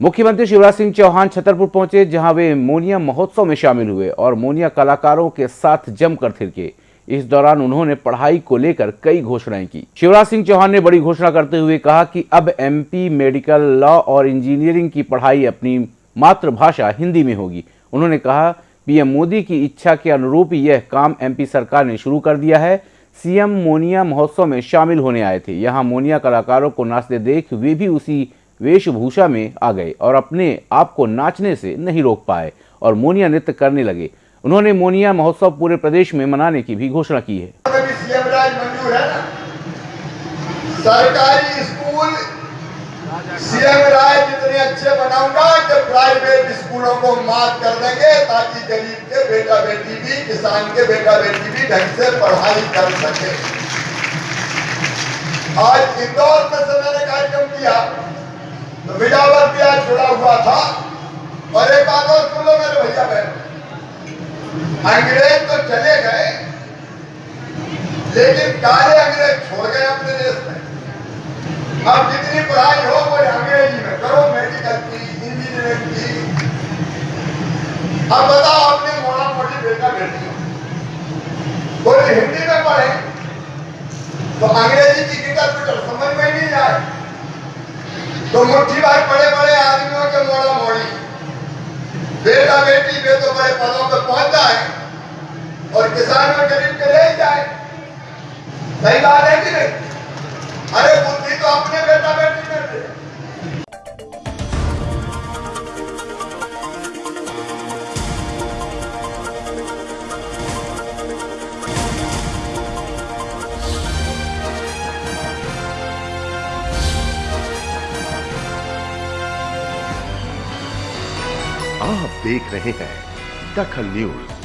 मुख्यमंत्री शिवराज सिंह चौहान छतरपुर पहुँचे, जहाँ वे मोनिया महोत्सव में शामिल हुए और मोनिया कलाकारों के साथ जमकर थिरके। इस दौरान उन्होंने पढ़ाई को लेकर कई घोषणाएँ की। शिवराज सिंह चौहान ने बड़ी घोषणा करते हुए कहा कि अब एमपी मेडिकल लॉ और इंजीनियरिंग की पढ़ाई अपनी मातृभाषा हिंदी में होगी। उन्होंने कहा, पीएम मोदी की इच्छा के अनुरूप यह काम एमपी सरकार ने शुरू कर दिया है। सीएम मोनिया महोत्सव में शामिल होने आए थे। यहाँ मोनिया कलाकारों को नाचते देख वे भी उसी वेशभूषा में आ गए और अपने आप को नाचने से नहीं रोक पाए और मोनिया नृत्य करने लगे। उन्होंने मोनिया महोत्सव पूरे प्रदेश में मनाने की भी घोषणा की है। सरकारी स्कूल सीएम राज जितने अच्छे बनाऊँगा कि प्राइवेट स्कूलों को माफ़ कर देंगे, ताकि गरीब के बेटा बेटी भी, किसान के बेटा बेटी भी ढंग से पढ़ाई कर सके। आज इंदौर में से मैंने कार्यक्रम किया। तो बिजावर भी आज जुड़ा हुआ था और एक बात और सुन लो मेरे भैया बहन। अंग्रेज़ तो चले गए, लेकिन काले अंग्रेज़ छोड़ गए अपने देश में। अब जितनी पढ़ाई हो, वो अंग्रेज़ी में करो मेडिकल की इंजीनियरिंग की। अब बताओ, अपने मोड़ा मोटी बेटा बेटी। कोई हिंदी में पढ़े तो अंग्रेज़ी की किताब समझ में नहीं जाए तो मुट्ठी भर बड़े बड़े आदमियों के मोड़ा मोड़ी। बेटा बेटी बे तो बड़े पदों पर पहुँच जाए और किसान और गरीब के ले जाए। सही बात है कि नहीं? अरे बुद्धि तो अपने बेटा बेटी आप देख रहे हैं दखल न्यूज़।